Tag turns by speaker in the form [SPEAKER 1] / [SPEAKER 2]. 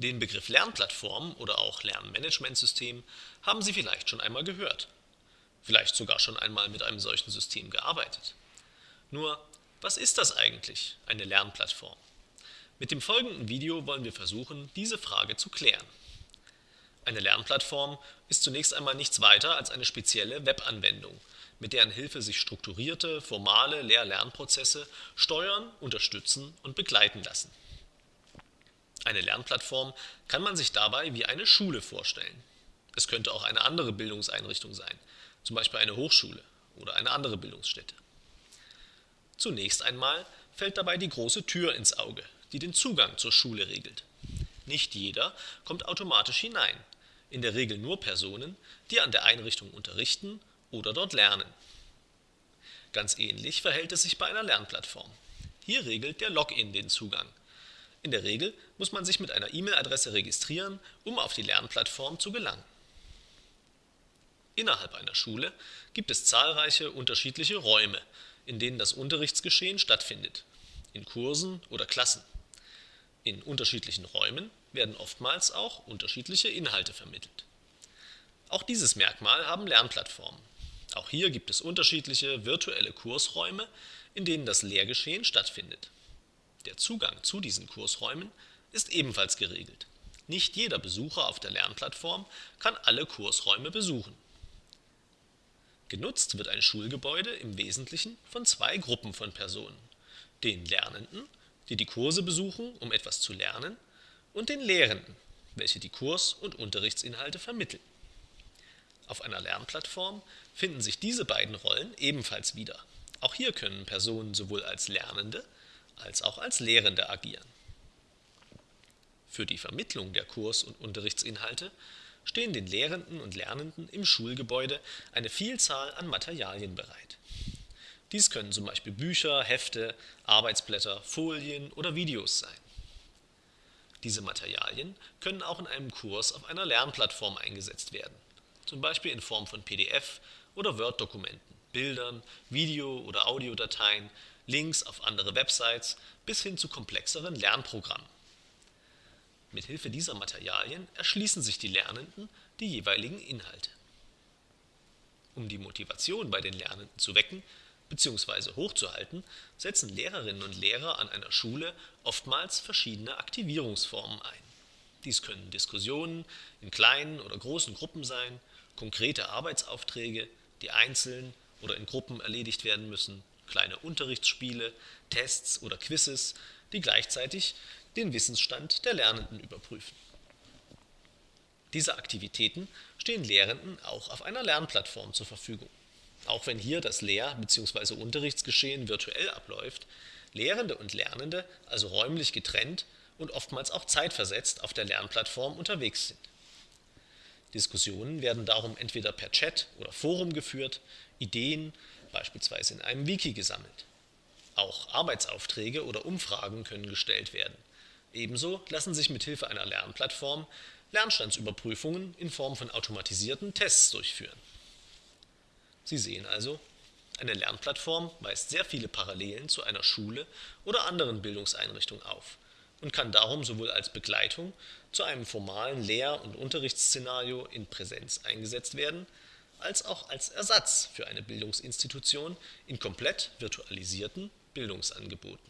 [SPEAKER 1] Den Begriff Lernplattform oder auch Lernmanagementsystem haben Sie vielleicht schon einmal gehört, vielleicht sogar schon einmal mit einem solchen System gearbeitet. Nur, was ist das eigentlich, eine Lernplattform? Mit dem folgenden Video wollen wir versuchen, diese Frage zu klären. Eine Lernplattform ist zunächst einmal nichts weiter als eine spezielle Webanwendung, mit deren Hilfe sich strukturierte, formale Lehr-Lernprozesse steuern, unterstützen und begleiten lassen. Eine Lernplattform kann man sich dabei wie eine Schule vorstellen. Es könnte auch eine andere Bildungseinrichtung sein, zum Beispiel eine Hochschule oder eine andere Bildungsstätte. Zunächst einmal fällt dabei die große Tür ins Auge, die den Zugang zur Schule regelt. Nicht jeder kommt automatisch hinein, in der Regel nur Personen, die an der Einrichtung unterrichten oder dort lernen. Ganz ähnlich verhält es sich bei einer Lernplattform. Hier regelt der Login den Zugang. In der Regel muss man sich mit einer E-Mail-Adresse registrieren, um auf die Lernplattform zu gelangen. Innerhalb einer Schule gibt es zahlreiche unterschiedliche Räume, in denen das Unterrichtsgeschehen stattfindet, in Kursen oder Klassen. In unterschiedlichen Räumen werden oftmals auch unterschiedliche Inhalte vermittelt. Auch dieses Merkmal haben Lernplattformen. Auch hier gibt es unterschiedliche virtuelle Kursräume, in denen das Lehrgeschehen stattfindet. Der Zugang zu diesen Kursräumen ist ebenfalls geregelt. Nicht jeder Besucher auf der Lernplattform kann alle Kursräume besuchen. Genutzt wird ein Schulgebäude im Wesentlichen von zwei Gruppen von Personen: den Lernenden die die Kurse besuchen, um etwas zu lernen, und den Lehrenden, welche die Kurs - und Unterrichtsinhalte vermitteln. Auf einer Lernplattform finden sich diese beiden Rollen ebenfalls wieder. Auch hier können Personen sowohl als Lernende als auch als Lehrende agieren. Für die Vermittlung der Kurs - und Unterrichtsinhalte stehen den Lehrenden und Lernenden im Schulgebäude eine Vielzahl an Materialien bereit dies können zum Beispiel Bücher, Hefte, Arbeitsblätter, Folien oder Videos sein. Diese Materialien können auch in einem Kurs auf einer Lernplattform eingesetzt werden, zum Beispiel in Form von PDF - oder Word-Dokumenten, Bildern, Video - oder Audiodateien, Links auf andere Websites bis hin zu komplexeren Lernprogrammen. Mit Hilfe dieser Materialien erschließen sich die Lernenden die jeweiligen Inhalte. Um die Motivation bei den Lernenden zu wecken bzw. hochzuhalten, setzen Lehrerinnen und Lehrer an einer Schule oftmals verschiedene Aktivierungsformen ein. Dies können Diskussionen in kleinen oder großen Gruppen sein, konkrete Arbeitsaufträge, die einzeln oder in Gruppen erledigt werden müssen, kleine Unterrichtsspiele, Tests oder Quizzes, die gleichzeitig den Wissensstand der Lernenden überprüfen. Diese Aktivitäten stehen Lehrenden auch auf einer Lernplattform zur Verfügung auch wenn hier das Lehr - bzw. Unterrichtsgeschehen virtuell abläuft, Lehrende und Lernende also räumlich getrennt und oftmals auch zeitversetzt auf der Lernplattform unterwegs sind. Diskussionen werden darum entweder per Chat oder Forum geführt, Ideen beispielsweise in einem Wiki gesammelt. Auch Arbeitsaufträge oder Umfragen können gestellt werden. Ebenso lassen sich mit Hilfe einer Lernplattform Lernstandsüberprüfungen in Form von automatisierten Tests durchführen Sie sehen also, eine Lernplattform weist sehr viele Parallelen zu einer Schule oder anderen Bildungseinrichtungen auf und kann darum sowohl als Begleitung zu einem formalen Lehr - und Unterrichtsszenario in Präsenz eingesetzt werden, als auch als Ersatz für eine Bildungsinstitution in komplett virtualisierten Bildungsangeboten